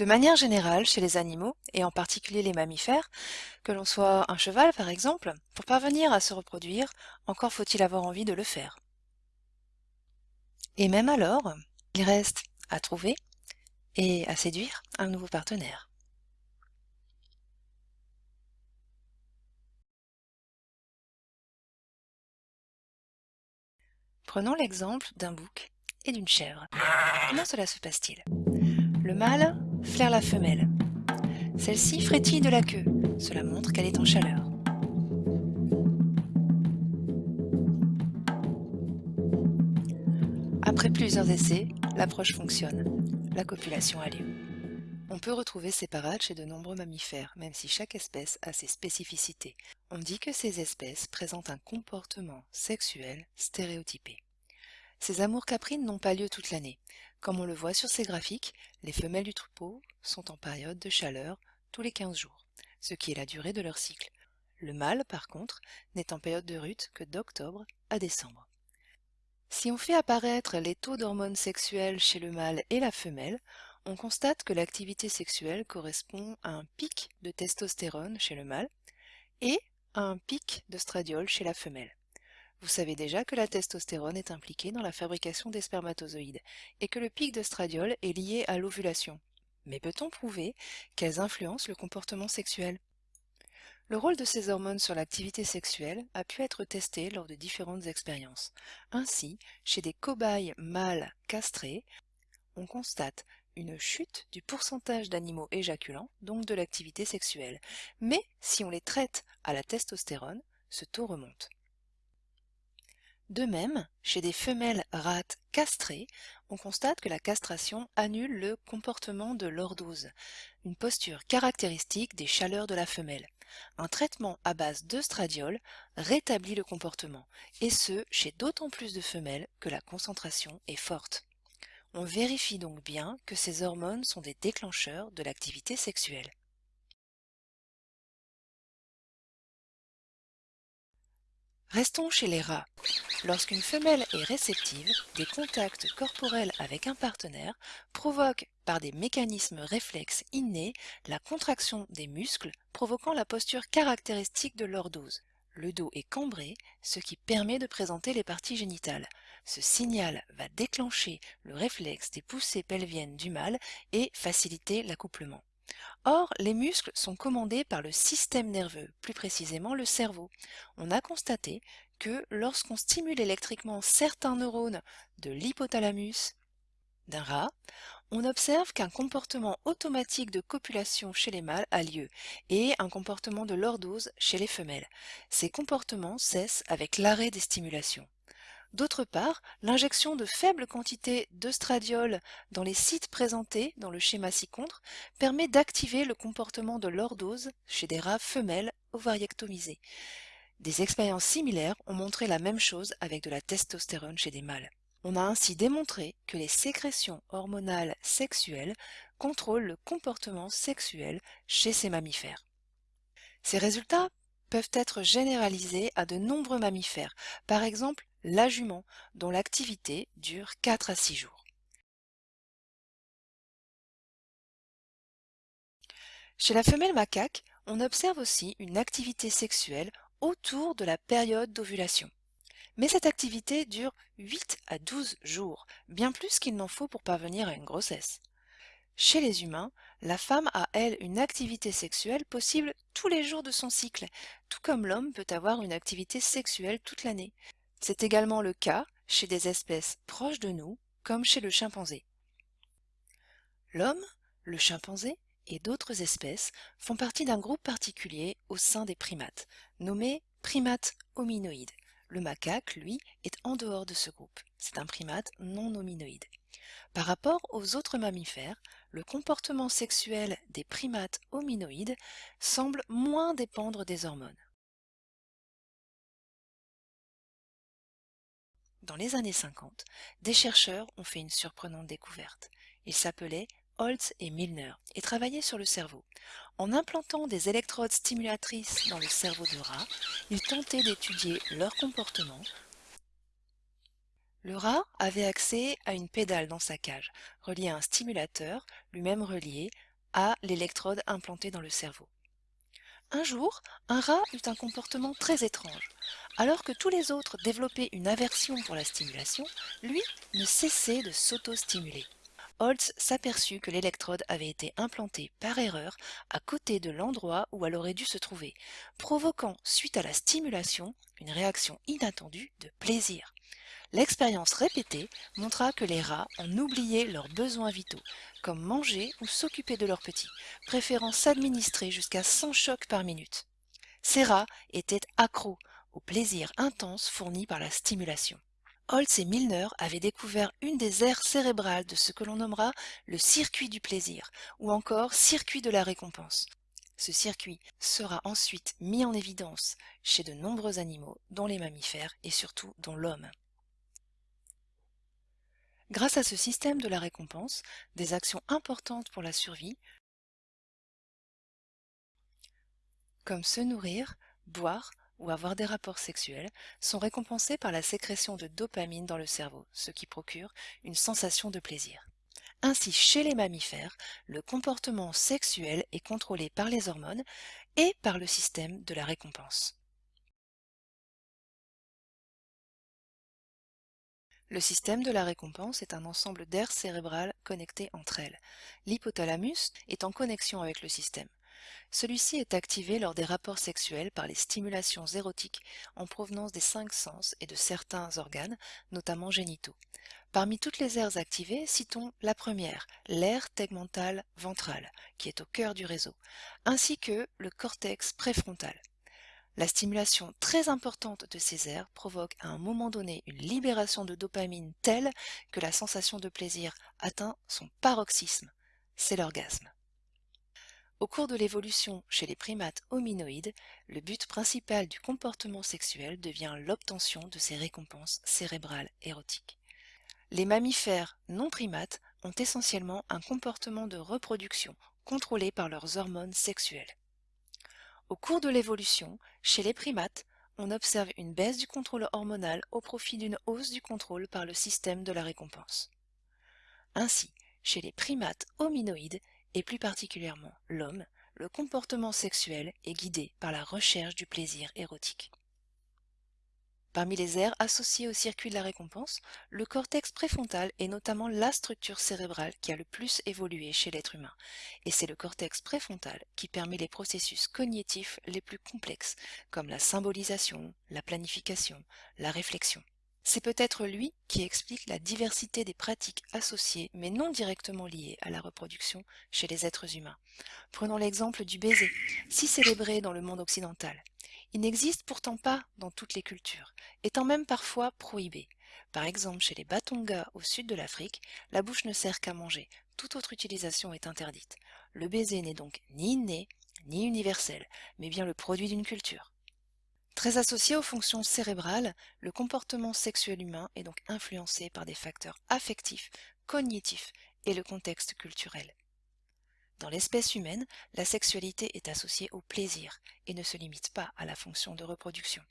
De manière générale, chez les animaux, et en particulier les mammifères, que l'on soit un cheval par exemple, pour parvenir à se reproduire, encore faut-il avoir envie de le faire. Et même alors, il reste à trouver et à séduire un nouveau partenaire. Prenons l'exemple d'un bouc et d'une chèvre. Comment cela se passe-t-il? Le mâle flaire la femelle. Celle-ci frétille de la queue. Cela montre qu'elle est en chaleur. Après plusieurs essais, l'approche fonctionne. La copulation a lieu. On peut retrouver ces parades chez de nombreux mammifères, même si chaque espèce a ses spécificités. On dit que ces espèces présentent un comportement sexuel stéréotypé. Ces amours caprines n'ont pas lieu toute l'année. Comme on le voit sur ces graphiques, les femelles du troupeau sont en période de chaleur tous les 15 jours, ce qui est la durée de leur cycle. Le mâle, par contre, n'est en période de rut que d'octobre à décembre. Si on fait apparaître les taux d'hormones sexuelles chez le mâle et la femelle, on constate que l'activité sexuelle correspond à un pic de testostérone chez le mâle et à un pic de stradiol chez la femelle. Vous savez déjà que la testostérone est impliquée dans la fabrication des spermatozoïdes et que le pic de stradiol est lié à l'ovulation. Mais peut-on prouver qu'elles influencent le comportement sexuel? Le rôle de ces hormones sur l'activité sexuelle a pu être testé lors de différentes expériences. Ainsi, chez des cobayes mâles castrés, on constate une chute du pourcentage d'animaux éjaculants, donc de l'activité sexuelle. Mais si on les traite à la testostérone, ce taux remonte. De même, chez des femelles rates castrées, on constate que la castration annule le comportement de lordose, une posture caractéristique des chaleurs de la femelle. Un traitement à base d'œstradiol rétablit le comportement, et ce, chez d'autant plus de femelles que la concentration est forte. On vérifie donc bien que ces hormones sont des déclencheurs de l'activité sexuelle. Restons chez les rats. Lorsqu'une femelle est réceptive, des contacts corporels avec un partenaire provoquent, par des mécanismes réflexes innés, la contraction des muscles, provoquant la posture caractéristique de l'ordose. Le dos est cambré, ce qui permet de présenter les parties génitales. Ce signal va déclencher le réflexe des poussées pelviennes du mâle et faciliter l'accouplement. Or, les muscles sont commandés par le système nerveux, plus précisément le cerveau. On a constaté que lorsqu'on stimule électriquement certains neurones de l'hypothalamus d'un rat, on observe qu'un comportement automatique de copulation chez les mâles a lieu et un comportement de lordose chez les femelles. Ces comportements cessent avec l'arrêt des stimulations. D'autre part, l'injection de faibles quantités d'œstradiol dans les sites présentés dans le schéma ci-contre permet d'activer le comportement de lordose chez des rats femelles ovariectomisées. Des expériences similaires ont montré la même chose avec de la testostérone chez des mâles. On a ainsi démontré que les sécrétions hormonales sexuelles contrôlent le comportement sexuel chez ces mammifères. Ces résultats peuvent être généralisés à de nombreux mammifères, par exemple la jument, dont l'activité dure 4 à 6 jours. Chez la femelle macaque, on observe aussi une activité sexuelle autour de la période d'ovulation. Mais cette activité dure 8 à 12 jours, bien plus qu'il n'en faut pour parvenir à une grossesse. Chez les humains, la femme a, elle, une activité sexuelle possible tous les jours de son cycle, tout comme l'homme peut avoir une activité sexuelle toute l'année. C'est également le cas chez des espèces proches de nous, comme chez le chimpanzé. L'homme, le chimpanzé et d'autres espèces font partie d'un groupe particulier au sein des primates, nommé primate hominoïde. Le macaque, lui, est en dehors de ce groupe. C'est un primate non hominoïde. Par rapport aux autres mammifères, le comportement sexuel des primates hominoïdes semble moins dépendre des hormones. Dans les années 50, des chercheurs ont fait une surprenante découverte. Ils s'appelaient Holtz et Milner et travaillaient sur le cerveau. En implantant des électrodes stimulatrices dans le cerveau de rat, ils tentaient d'étudier leur comportement. Le rat avait accès à une pédale dans sa cage, reliée à un stimulateur, lui-même relié à l'électrode implantée dans le cerveau. Un jour, un rat eut un comportement très étrange. Alors que tous les autres développaient une aversion pour la stimulation, lui ne cessait de s'auto-stimuler. Holtz s'aperçut que l'électrode avait été implantée par erreur à côté de l'endroit où elle aurait dû se trouver, provoquant, suite à la stimulation, une réaction inattendue de plaisir. L'expérience répétée montra que les rats en oubliaient leurs besoins vitaux, comme manger ou s'occuper de leurs petits, préférant s'administrer jusqu'à 100 chocs par minute. Ces rats étaient accros au plaisir intense fourni par la stimulation. Holtz et Milner avaient découvert une des aires cérébrales de ce que l'on nommera le circuit du plaisir, ou encore circuit de la récompense. Ce circuit sera ensuite mis en évidence chez de nombreux animaux, dont les mammifères et surtout dont l'homme. Grâce à ce système de la récompense, des actions importantes pour la survie, comme se nourrir, boire ou avoir des rapports sexuels, sont récompensées par la sécrétion de dopamine dans le cerveau, ce qui procure une sensation de plaisir. Ainsi, chez les mammifères, le comportement sexuel est contrôlé par les hormones et par le système de la récompense. Le système de la récompense est un ensemble d'aires cérébrales connectées entre elles. L'hypothalamus est en connexion avec le système. Celui-ci est activé lors des rapports sexuels par les stimulations érotiques en provenance des cinq sens et de certains organes, notamment génitaux. Parmi toutes les aires activées, citons la première, l'aire tegmentale ventrale, qui est au cœur du réseau, ainsi que le cortex préfrontal. La stimulation très importante de ces aires provoque à un moment donné une libération de dopamine telle que la sensation de plaisir atteint son paroxysme. C'est l'orgasme. Au cours de l'évolution chez les primates hominoïdes, le but principal du comportement sexuel devient l'obtention de ces récompenses cérébrales érotiques. Les mammifères non primates ont essentiellement un comportement de reproduction contrôlé par leurs hormones sexuelles. Au cours de l'évolution, chez les primates, on observe une baisse du contrôle hormonal au profit d'une hausse du contrôle par le système de la récompense. Ainsi, chez les primates hominoïdes, et plus particulièrement l'homme, le comportement sexuel est guidé par la recherche du plaisir érotique. Parmi les aires associées au circuit de la récompense, le cortex préfrontal est notamment la structure cérébrale qui a le plus évolué chez l'être humain, et c'est le cortex préfrontal qui permet les processus cognitifs les plus complexes, comme la symbolisation, la planification, la réflexion. C'est peut-être lui qui explique la diversité des pratiques associées mais non directement liées à la reproduction chez les êtres humains. Prenons l'exemple du baiser, si célébré dans le monde occidental. Il n'existe pourtant pas dans toutes les cultures, étant même parfois prohibé. Par exemple, chez les Batonga au sud de l'Afrique, la bouche ne sert qu'à manger, toute autre utilisation est interdite. Le baiser n'est donc ni inné, ni universel, mais bien le produit d'une culture. Très associé aux fonctions cérébrales, le comportement sexuel humain est donc influencé par des facteurs affectifs, cognitifs et le contexte culturel. Dans l'espèce humaine, la sexualité est associée au plaisir et ne se limite pas à la fonction de reproduction.